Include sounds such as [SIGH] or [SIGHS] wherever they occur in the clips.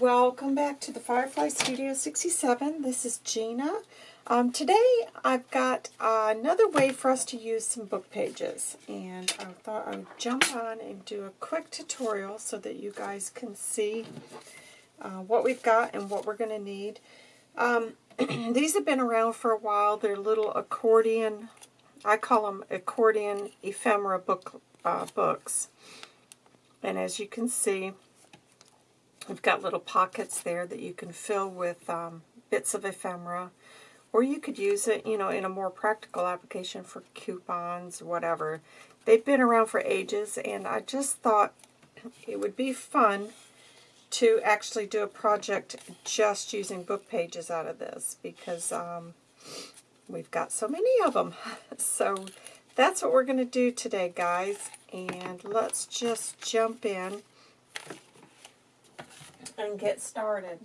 welcome back to the Firefly Studio 67. This is Gina. Um, today I've got another way for us to use some book pages and I thought I would jump on and do a quick tutorial so that you guys can see uh, what we've got and what we're going to need. Um, [CLEARS THROAT] these have been around for a while. They're little accordion, I call them accordion ephemera book uh, books. And as you can see, we've got little pockets there that you can fill with um, bits of ephemera. Or you could use it, you know, in a more practical application for coupons, whatever. They've been around for ages, and I just thought it would be fun to actually do a project just using book pages out of this because um, we've got so many of them. [LAUGHS] so that's what we're going to do today, guys. And let's just jump in and get started.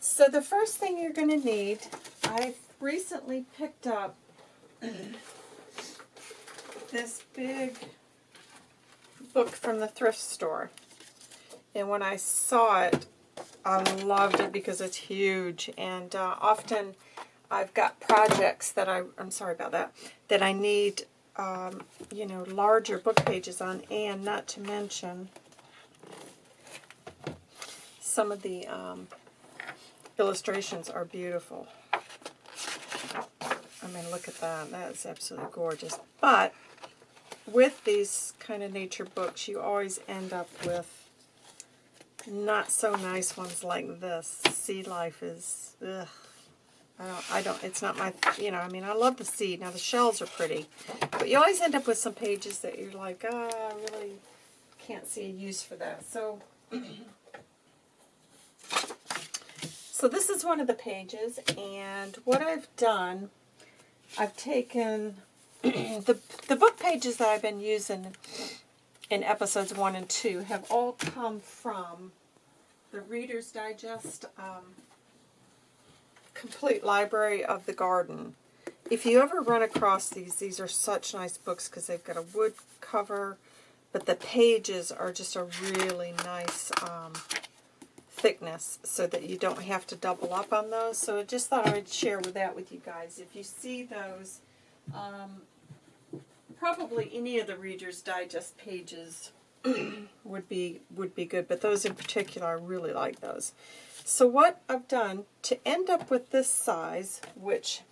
So the first thing you're going to need, I've recently picked up this big book from the thrift store. And when I saw it, I loved it because it's huge. And uh, often I've got projects that I, I'm sorry about that, that I need, um, you know, larger book pages on. And not to mention some of the um, illustrations are beautiful. I mean, look at that. That is absolutely gorgeous. But with these kind of nature books, you always end up with not so nice ones like this. Sea life is, ugh. I don't, I don't, it's not my, you know, I mean, I love the seed. Now, the shells are pretty. But you always end up with some pages that you're like, ah, oh, I really can't see a use for that. So, [CLEARS THROAT] so this is one of the pages. And what I've done, I've taken the, the book pages that I've been using in episodes 1 and 2 have all come from the Reader's Digest um, Complete Library of the Garden. If you ever run across these, these are such nice books because they've got a wood cover, but the pages are just a really nice um, thickness so that you don't have to double up on those. So I just thought I would share with that with you guys. If you see those, um, probably any of the Reader's Digest pages [CLEARS THROAT] would be would be good, but those in particular, I really like those. So what I've done to end up with this size, which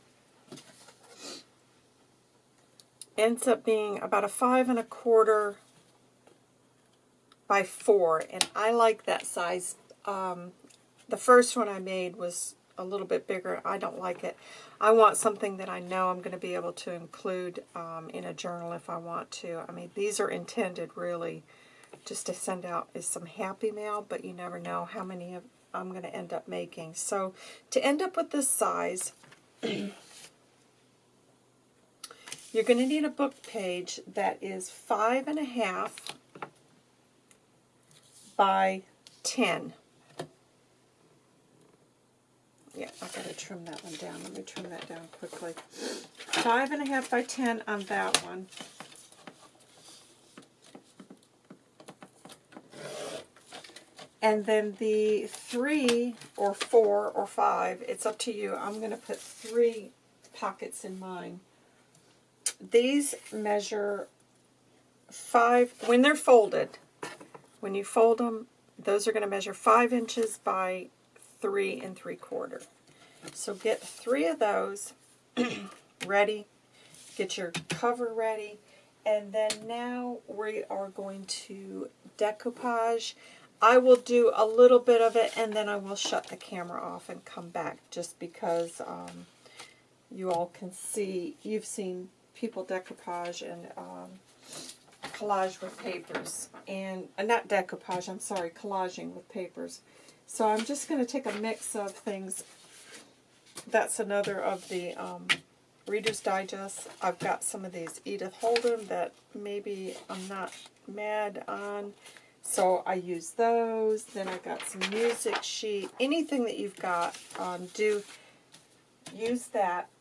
ends up being about a five and a quarter by four, and I like that size. Um, the first one I made was a little bit bigger. I don't like it. I want something that I know I'm going to be able to include um, in a journal if I want to. I mean, these are intended really just to send out as some happy mail, but you never know how many of, I'm going to end up making. So to end up with this size, [CLEARS THROAT] you're going to need a book page that is five and a half by 10 yeah, I've got to trim that one down. Let me trim that down quickly. Five and a half by ten on that one. And then the three or four or five, it's up to you. I'm going to put three pockets in mine. These measure five, when they're folded, when you fold them, those are going to measure five inches by three and three quarter. So get three of those [CLEARS THROAT] ready. Get your cover ready. And then now we are going to decoupage. I will do a little bit of it and then I will shut the camera off and come back just because um, you all can see, you've seen people decoupage and um, collage with papers. And, uh, not decoupage, I'm sorry, collaging with papers. So I'm just going to take a mix of things. That's another of the um, Reader's Digest. I've got some of these Edith Holden that maybe I'm not mad on. So I use those. Then I got some music sheet. Anything that you've got, um, do use that. [CLEARS THROAT]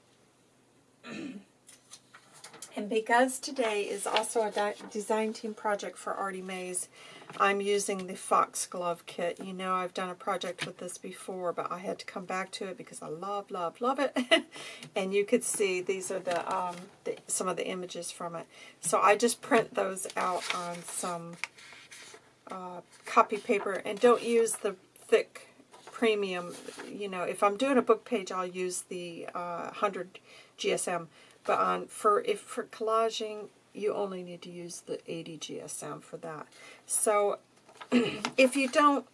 And because today is also a design team project for Artie Mays, I'm using the Foxglove kit. You know I've done a project with this before, but I had to come back to it because I love, love, love it. [LAUGHS] and you could see these are the, um, the some of the images from it. So I just print those out on some uh, copy paper and don't use the thick premium. You know, if I'm doing a book page, I'll use the uh, 100 GSM. But on for if for collaging, you only need to use the 80 GSM for that. So [CLEARS THROAT] if you don't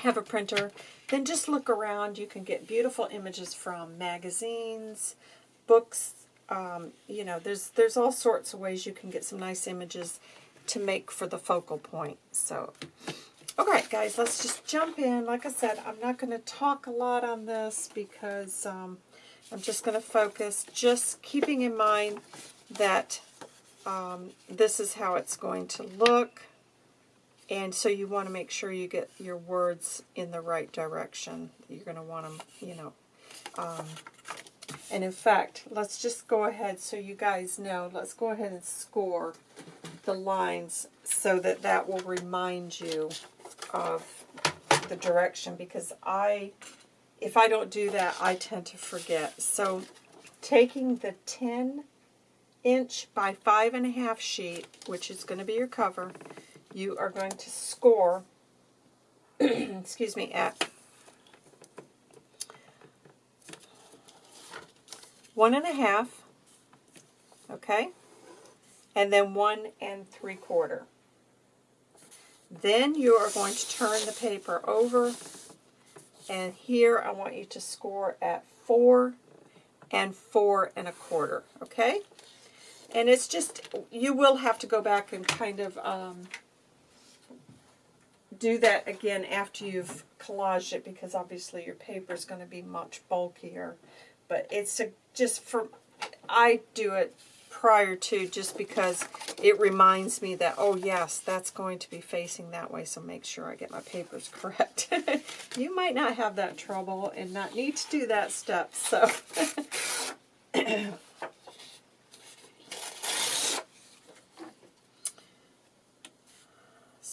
have a printer, then just look around. You can get beautiful images from magazines, books. Um, you know, there's there's all sorts of ways you can get some nice images to make for the focal point. So, all right, guys, let's just jump in. Like I said, I'm not going to talk a lot on this because um, I'm just going to focus, just keeping in mind that um, this is how it's going to look. And so you want to make sure you get your words in the right direction. You're going to want them, you know. Um, and in fact, let's just go ahead so you guys know. Let's go ahead and score the lines so that that will remind you of the direction because I if I don't do that, I tend to forget. So taking the 10 inch by five and a half sheet, which is going to be your cover, you are going to score, [CLEARS THROAT] excuse me, at one and a half, okay, and then one and three quarter. Then you are going to turn the paper over and here I want you to score at four and four and a quarter, okay? And it's just, you will have to go back and kind of um, do that again after you've collaged it because obviously your paper is going to be much bulkier. But it's a, just for, I do it prior to just because it reminds me that, oh yes, that's going to be facing that way, so make sure I get my papers [LAUGHS] correct. you might not have that trouble and not need to do that step, so... [CLEARS THROAT]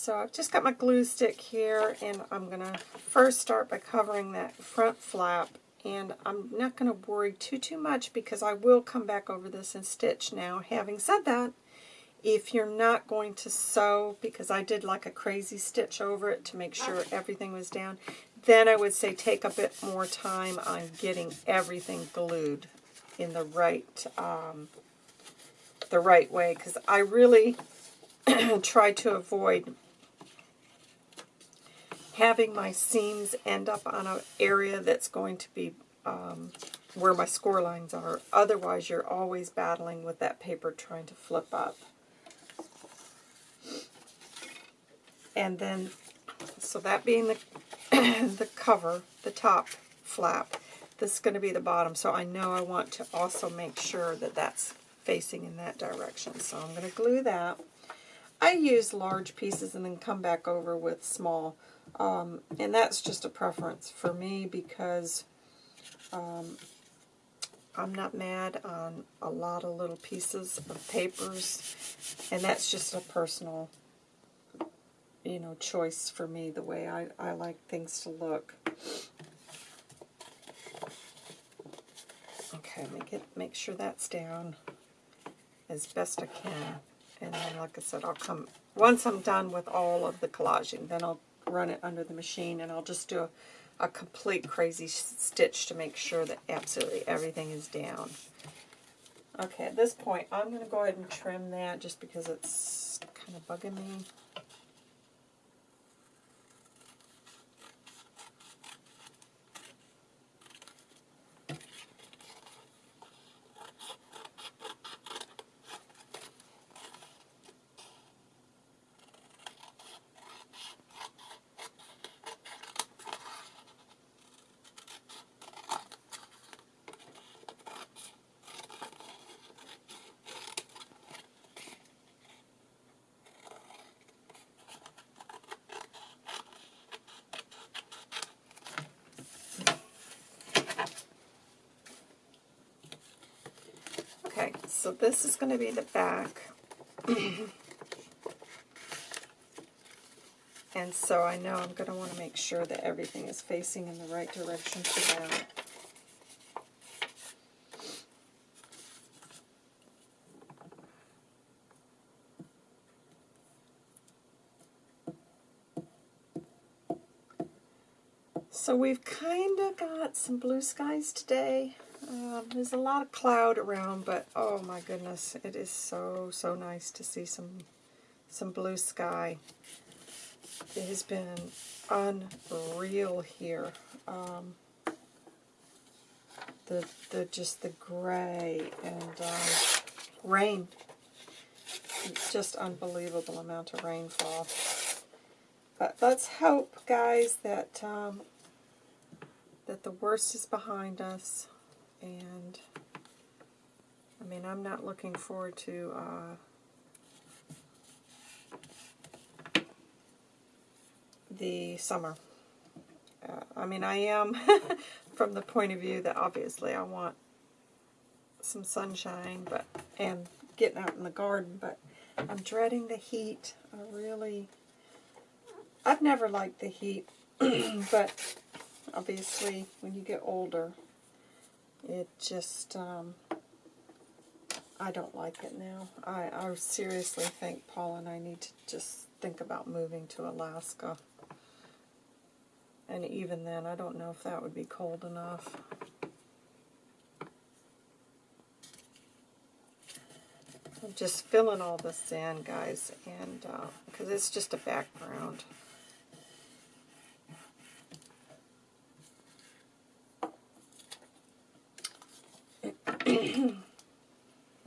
So I've just got my glue stick here, and I'm going to first start by covering that front flap and I'm not going to worry too, too much because I will come back over this and stitch now. Having said that, if you're not going to sew, because I did like a crazy stitch over it to make sure everything was down, then I would say take a bit more time on getting everything glued in the right um, the right way because I really [CLEARS THROAT] try to avoid having my seams end up on an area that's going to be um, where my score lines are. Otherwise, you're always battling with that paper trying to flip up. And then, so that being the, [CLEARS THROAT] the cover, the top flap, this is going to be the bottom. So I know I want to also make sure that that's facing in that direction. So I'm going to glue that. I use large pieces and then come back over with small um, and that's just a preference for me because um, I'm not mad on a lot of little pieces of papers. And that's just a personal, you know, choice for me, the way I, I like things to look. Okay, make it make sure that's down as best I can. And then, like I said, I'll come, once I'm done with all of the collaging, then I'll run it under the machine and I'll just do a, a complete crazy stitch to make sure that absolutely everything is down. Okay, at this point, I'm going to go ahead and trim that just because it's kind of bugging me. So this is going to be the back. and so I know I'm going to want to make sure that everything is facing in the right direction for that. So we've kind of got some blue skies today. Um, there's a lot of cloud around, but oh my goodness, it is so, so nice to see some, some blue sky. It has been unreal here. Um, the, the, just the gray and um, rain. Just unbelievable amount of rainfall. But let's hope, guys, that um, that the worst is behind us. And, I mean, I'm not looking forward to uh, the summer. Uh, I mean, I am [LAUGHS] from the point of view that obviously I want some sunshine but and getting out in the garden, but I'm dreading the heat. I really, I've never liked the heat, [CLEARS THROAT] but obviously when you get older, it just, um, I don't like it now. I, I seriously think Paul and I need to just think about moving to Alaska. And even then, I don't know if that would be cold enough. I'm just filling all this in, guys, and because uh, it's just a background.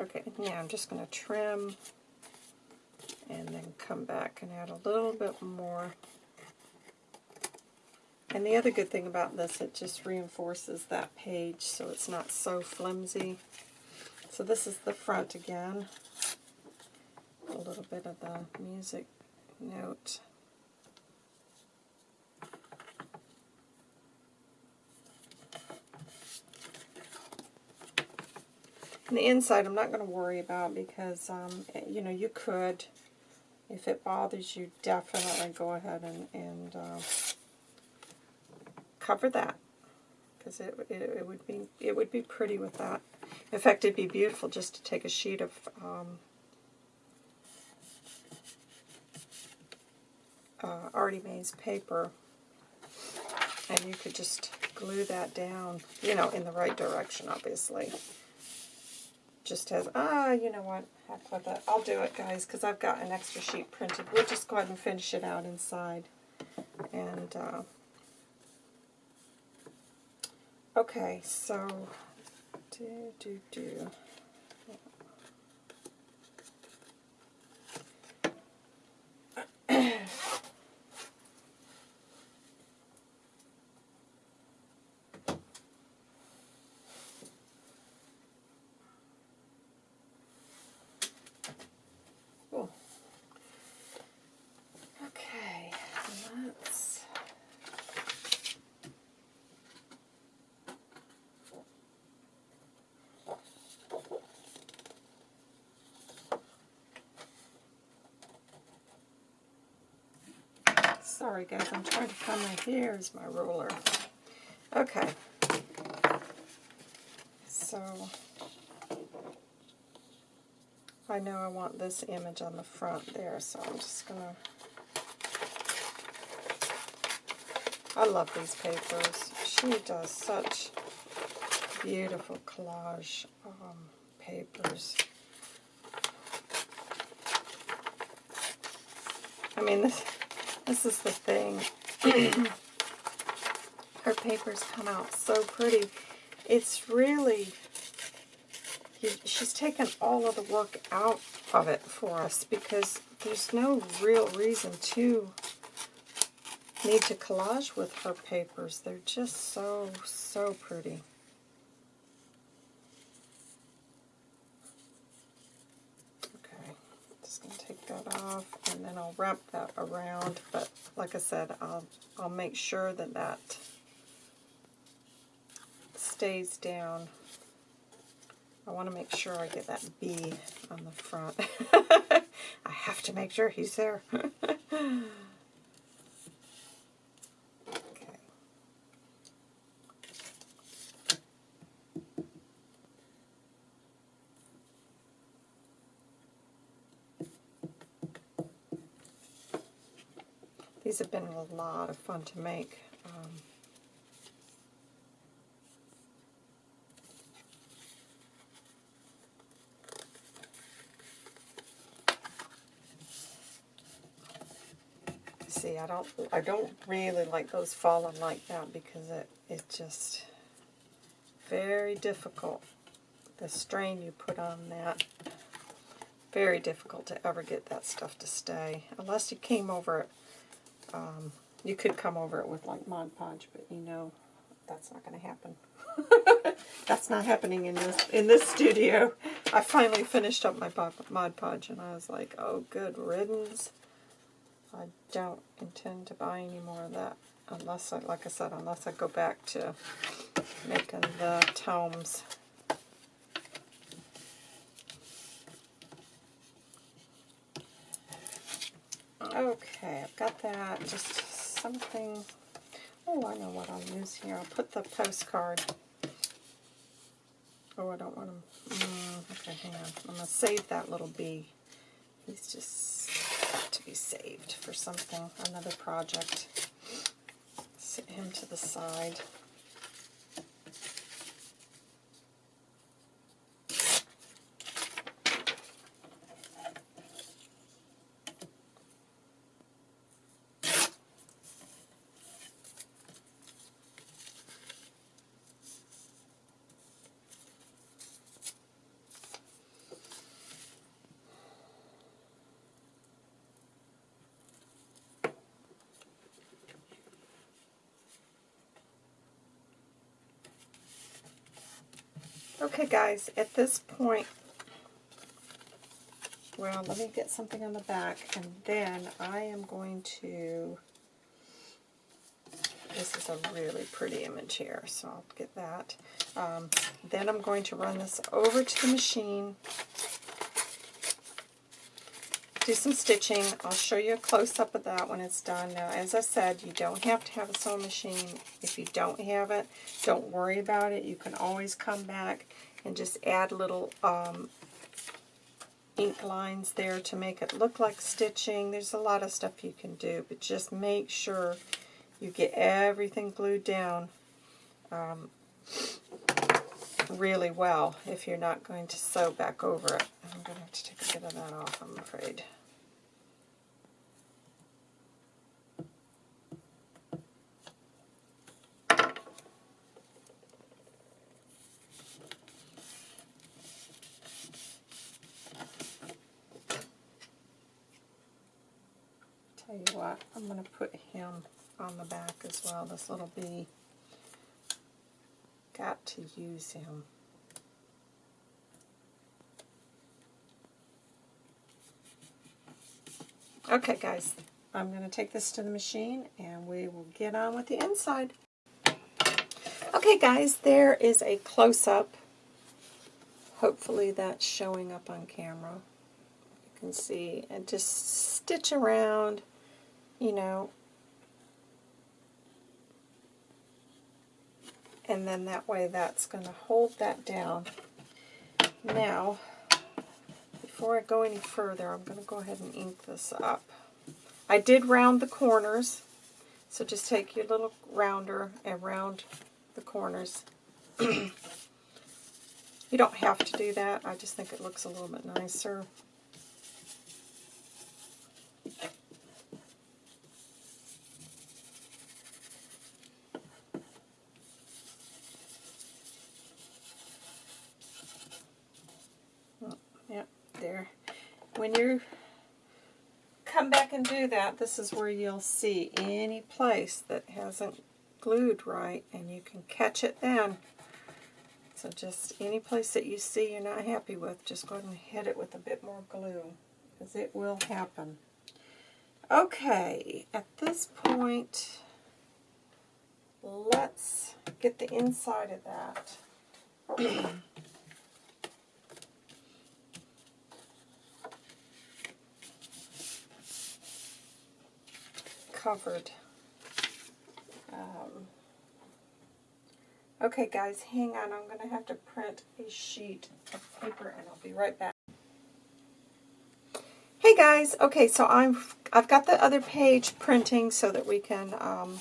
okay, now I'm just going to trim and then come back and add a little bit more. And the other good thing about this, it just reinforces that page so it's not so flimsy. So this is the front again. A little bit of the music note. And the inside I'm not going to worry about because, um, you know, you could, if it bothers you, definitely go ahead and, and uh, cover that because it, it, it, would be it would be pretty with that. In fact, it'd be beautiful just to take a sheet of um, uh, Artie Mae's paper and you could just glue that down, you know, in the right direction, obviously just has, ah, you know what, heck with it. I'll do it, guys, because I've got an extra sheet printed. We'll just go ahead and finish it out inside. And, uh, okay, so, do, do, do. Sorry guys, I'm trying to find my, here's my ruler. Okay. So, I know I want this image on the front there, so I'm just going to, I love these papers. She does such beautiful collage um, papers. I mean, this, this is the thing. [CLEARS THROAT] Her papers come out so pretty. It's really, she's taken all of the work out of it for us because there's no real reason to need to collage with her papers. They're just so, so pretty. that off and then I'll wrap that around but like I said I'll I'll make sure that that stays down I want to make sure I get that B on the front. [LAUGHS] I have to make sure he's there. [LAUGHS] These have been a lot of fun to make. Um, see, I don't, I don't really like those falling like that because it, it just very difficult. The strain you put on that, very difficult to ever get that stuff to stay. Unless you came over it, um, you could come over it with like Mod Podge, but you know that's not going to happen. [LAUGHS] that's not happening in this in this studio. I finally finished up my Mod Podge and I was like, oh, good riddance. I don't intend to buy any more of that unless I, like I said, unless I go back to making the tomes. Okay, I've got that. Just something. Oh, I know what I'll use here. I'll put the postcard. Oh, I don't want to. Mm, okay, hang on. I'm going to save that little bee. He's just to be saved for something, another project. Sit him to the side. Okay guys, at this point, well, let me get something on the back, and then I am going to, this is a really pretty image here, so I'll get that. Um, then I'm going to run this over to the machine, do some stitching. I'll show you a close-up of that when it's done. Now, as I said, you don't have to have a sewing machine. If you don't have it, don't worry about it. You can always come back and just add little um, ink lines there to make it look like stitching. There's a lot of stuff you can do, but just make sure you get everything glued down um, really well if you're not going to sew back over it. I'm going to have to take a bit of that off, I'm afraid. tell you what, I'm going to put him on the back as well, this little bee. Got to use him. Okay guys, I'm going to take this to the machine and we will get on with the inside. Okay guys, there is a close-up. Hopefully that's showing up on camera. You can see, and just stitch around you know, and then that way that's going to hold that down. Now, before I go any further, I'm going to go ahead and ink this up. I did round the corners, so just take your little rounder and round the corners. [CLEARS THROAT] you don't have to do that, I just think it looks a little bit nicer. when you come back and do that, this is where you'll see any place that hasn't glued right, and you can catch it then. So just any place that you see you're not happy with, just go ahead and hit it with a bit more glue, because it will happen. Okay, at this point, let's get the inside of that. [CLEARS THROAT] covered. Um, okay, guys, hang on. I'm going to have to print a sheet of paper, and I'll be right back. Hey guys, okay, so I'm I've got the other page printing so that we can um,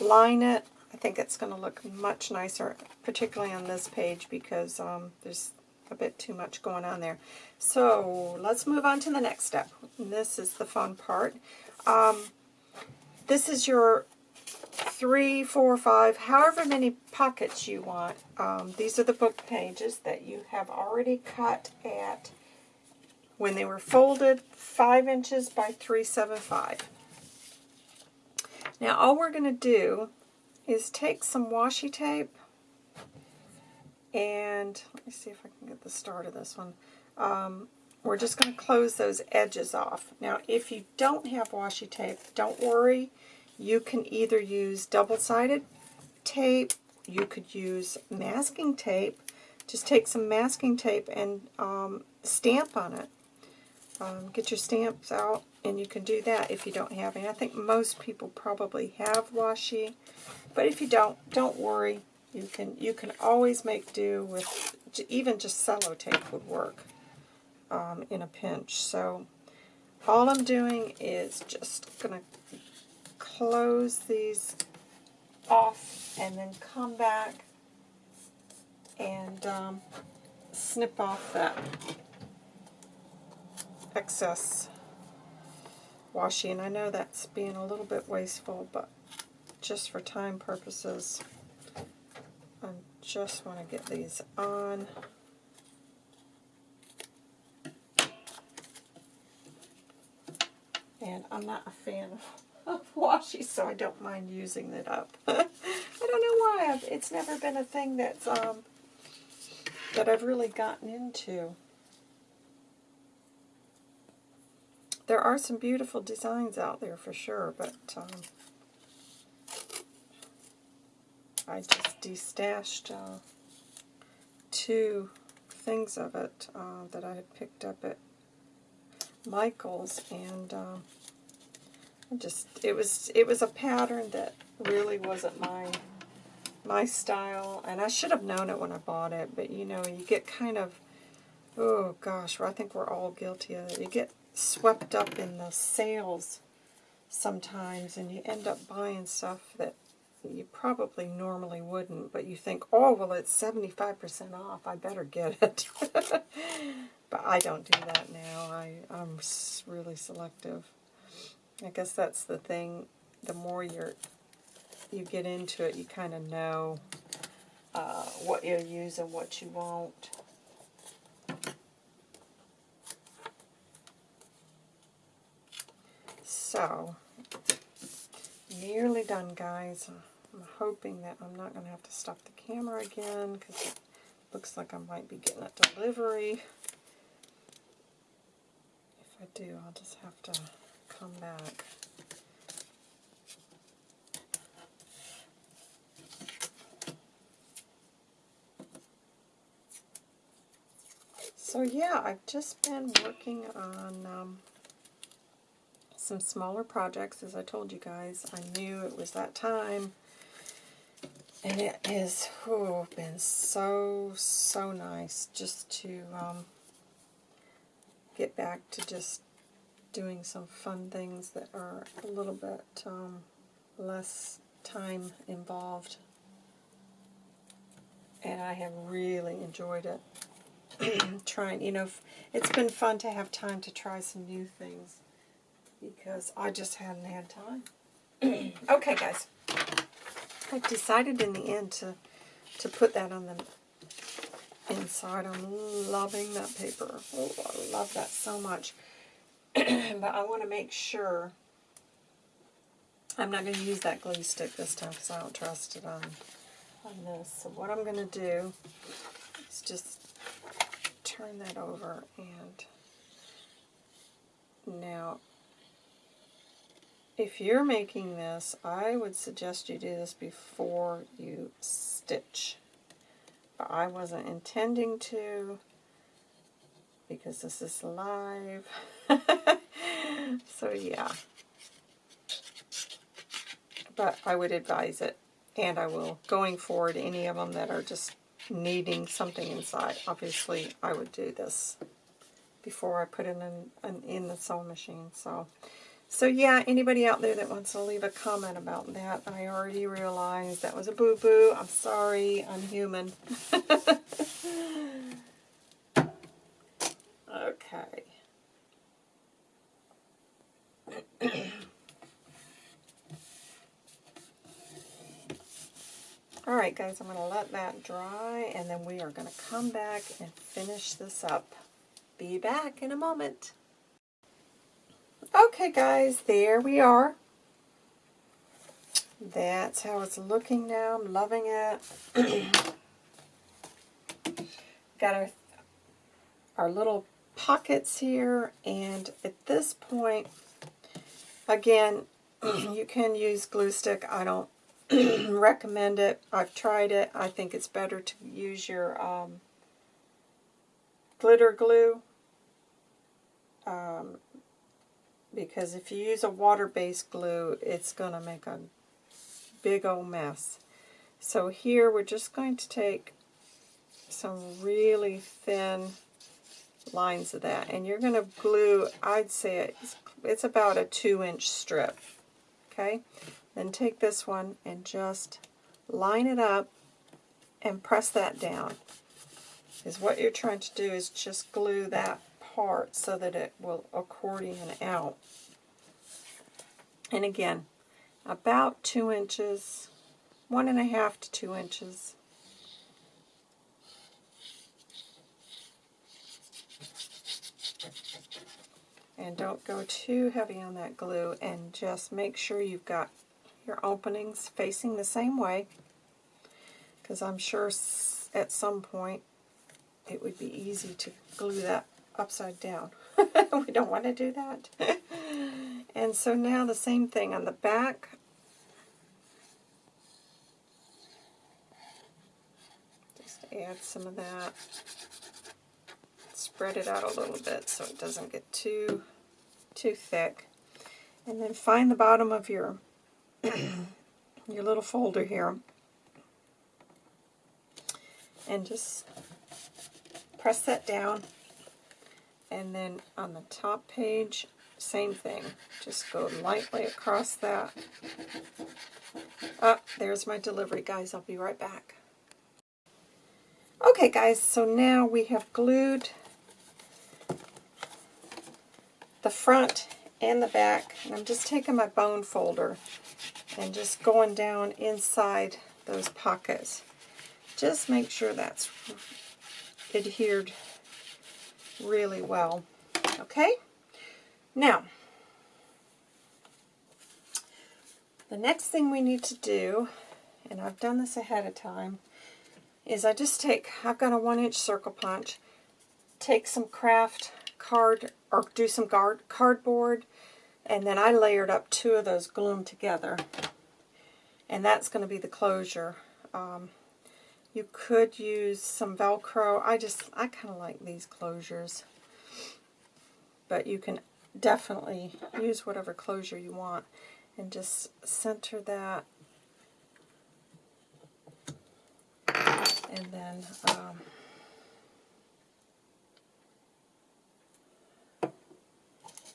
line it. I think it's going to look much nicer, particularly on this page because um, there's a bit too much going on there. So let's move on to the next step. And this is the fun part. Um, this is your three, four, five, however many pockets you want. Um, these are the book pages that you have already cut at, when they were folded, 5 inches by 375. Now all we're going to do is take some washi tape and let me see if I can get the start of this one. Um, we're just going to close those edges off. Now, if you don't have washi tape, don't worry. You can either use double-sided tape, you could use masking tape. Just take some masking tape and um, stamp on it. Um, get your stamps out, and you can do that if you don't have any. I think most people probably have washi, but if you don't, don't worry. You can you can always make do with even just sellotape would work um, in a pinch. So all I'm doing is just going to close these off and then come back and um, snip off that excess washi. And I know that's being a little bit wasteful, but just for time purposes, I just want to get these on. And I'm not a fan of, of washi, so I don't mind using it up. [LAUGHS] I don't know why. I've, it's never been a thing that's um, that I've really gotten into. There are some beautiful designs out there for sure, but um, I just destashed uh, two things of it uh, that I had picked up at Michael's, and um, just it was it was a pattern that really wasn't my my style, and I should have known it when I bought it. But you know, you get kind of oh gosh, I think we're all guilty of it. You get swept up in the sales sometimes, and you end up buying stuff that you probably normally wouldn't, but you think, oh, well, it's 75% off. I better get it. [LAUGHS] but I don't do that now. I, I'm really selective. I guess that's the thing. The more you're, you get into it, you kind of know uh, what you'll use and what you won't. So, nearly done, guys. I'm hoping that I'm not going to have to stop the camera again because it looks like I might be getting a delivery. If I do, I'll just have to come back. So yeah, I've just been working on um, some smaller projects, as I told you guys. I knew it was that time. And it has oh, been so, so nice just to um, get back to just doing some fun things that are a little bit um, less time involved. And I have really enjoyed it. [CLEARS THROAT] Trying, you know, it's been fun to have time to try some new things because I just hadn't had time. [CLEARS THROAT] okay, guys. I decided in the end to, to put that on the inside. I'm loving that paper. Oh, I love that so much. [CLEARS THROAT] but I want to make sure I'm not going to use that glue stick this time because I don't trust it on, on this. So what I'm going to do is just turn that over and now if you're making this, I would suggest you do this before you stitch. But I wasn't intending to because this is live. [LAUGHS] so yeah. but I would advise it. And I will, going forward, any of them that are just needing something inside, obviously I would do this before I put it in, in, in the sewing machine. So, so yeah, anybody out there that wants to leave a comment about that, I already realized that was a boo-boo. I'm sorry, I'm human. [LAUGHS] okay. Alright guys, I'm going to let that dry and then we are going to come back and finish this up. Be back in a moment. Okay guys, there we are. That's how it's looking now. I'm loving it. [CLEARS THROAT] Got our, our little pockets here and at this point, again, [CLEARS THROAT] you can use glue stick. I don't [CLEARS THROAT] recommend it. I've tried it. I think it's better to use your um, glitter glue. Um, because if you use a water-based glue, it's going to make a big old mess. So here we're just going to take some really thin lines of that. And you're going to glue, I'd say it's, it's about a two-inch strip. Okay? Then take this one and just line it up and press that down. Because what you're trying to do is just glue that part so that it will accordion out. And again, about two inches, one and a half to two inches. And don't go too heavy on that glue and just make sure you've got your openings facing the same way because I'm sure at some point it would be easy to glue that upside down. [LAUGHS] we don't want to do that. [LAUGHS] and so now the same thing on the back. Just add some of that. Spread it out a little bit so it doesn't get too too thick. And then find the bottom of your [COUGHS] your little folder here and just press that down and then on the top page same thing. Just go lightly across that. Oh there's my delivery guys. I'll be right back. Okay guys so now we have glued the front and the back. And I'm just taking my bone folder and just going down inside those pockets. Just make sure that's adhered really well. Okay? Now, the next thing we need to do, and I've done this ahead of time, is I just take, I've got a one inch circle punch, take some craft card, or do some guard, cardboard, and then I layered up two of those glued together. And that's going to be the closure. Um, you could use some Velcro. I just, I kind of like these closures. But you can definitely use whatever closure you want. And just center that. And then um,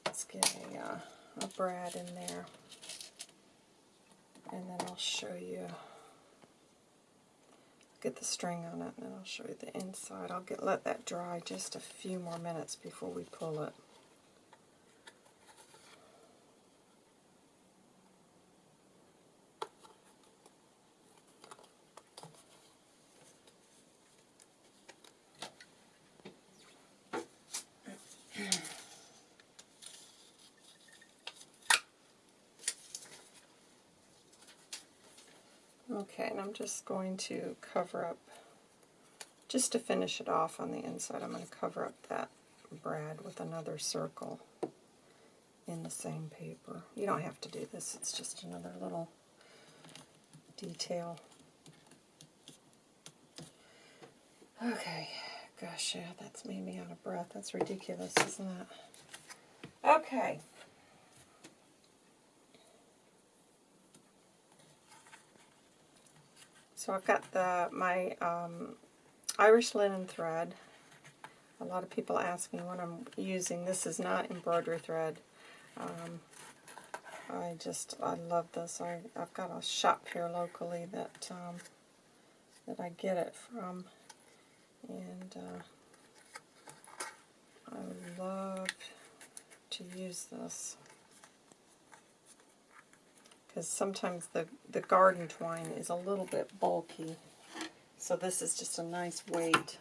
let's get a uh, a brad in there. And then I'll show you, get the string on it, and then I'll show you the inside. I'll get let that dry just a few more minutes before we pull it. Okay, and I'm just going to cover up, just to finish it off on the inside, I'm going to cover up that brad with another circle in the same paper. You don't have to do this, it's just another little detail. Okay, gosh, yeah, that's made me out of breath. That's ridiculous, isn't it? Okay. So I've got the my um, Irish linen thread. A lot of people ask me what I'm using. This is not embroidery thread. Um, I just, I love this. I, I've got a shop here locally that um, that I get it from. And uh, I love to use this. Because sometimes the, the garden twine is a little bit bulky. So this is just a nice weight.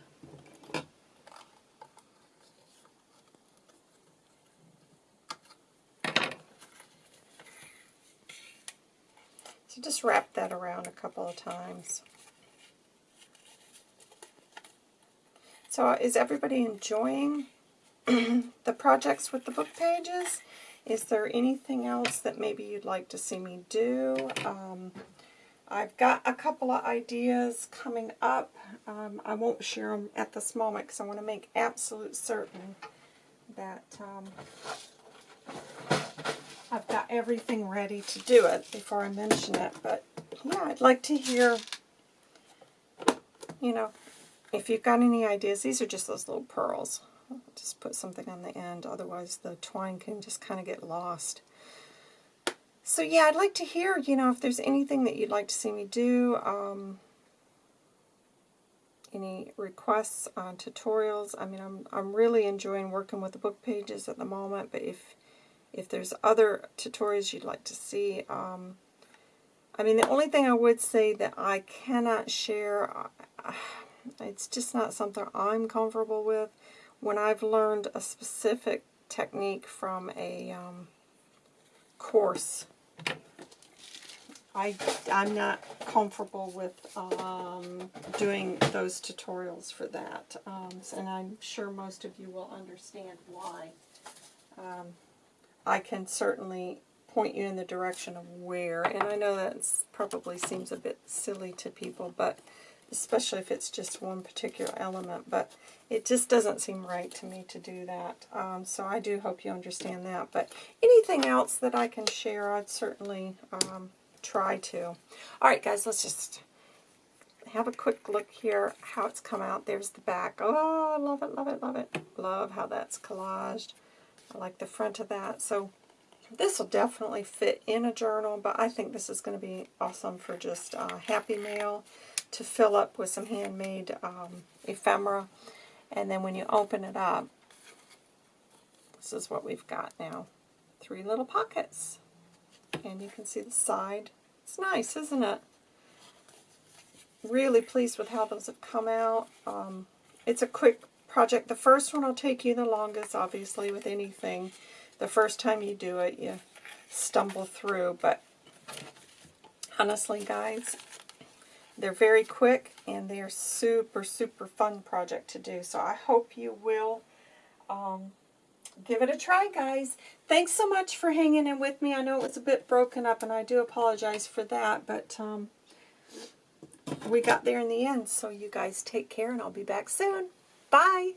So just wrap that around a couple of times. So uh, is everybody enjoying [CLEARS THROAT] the projects with the book pages? Is there anything else that maybe you'd like to see me do? Um, I've got a couple of ideas coming up. Um, I won't share them at this moment because I want to make absolute certain that um, I've got everything ready to do it before I mention it. But yeah, I'd like to hear, you know, if you've got any ideas. These are just those little pearls. Just put something on the end, otherwise the twine can just kind of get lost. So yeah, I'd like to hear, you know, if there's anything that you'd like to see me do. Um, any requests on tutorials. I mean, I'm, I'm really enjoying working with the book pages at the moment, but if if there's other tutorials you'd like to see, um, I mean, the only thing I would say that I cannot share, uh, [SIGHS] it's just not something I'm comfortable with. When I've learned a specific technique from a um, course, I, I'm not comfortable with um, doing those tutorials for that. Um, and I'm sure most of you will understand why. Um, I can certainly point you in the direction of where. And I know that probably seems a bit silly to people, but especially if it's just one particular element. But it just doesn't seem right to me to do that. Um, so I do hope you understand that. But anything else that I can share, I'd certainly um, try to. All right, guys, let's just have a quick look here how it's come out. There's the back. Oh, I love it, love it, love it. Love how that's collaged. I like the front of that. So this will definitely fit in a journal, but I think this is going to be awesome for just uh, Happy Mail to fill up with some handmade um, ephemera. And then when you open it up, this is what we've got now. Three little pockets. And you can see the side. It's nice, isn't it? Really pleased with how those have come out. Um, it's a quick project. The first one will take you the longest, obviously, with anything. The first time you do it, you stumble through. But honestly, guys, they're very quick and they're super, super fun project to do. So I hope you will um, give it a try, guys. Thanks so much for hanging in with me. I know it was a bit broken up, and I do apologize for that, but um, we got there in the end. So you guys take care, and I'll be back soon. Bye.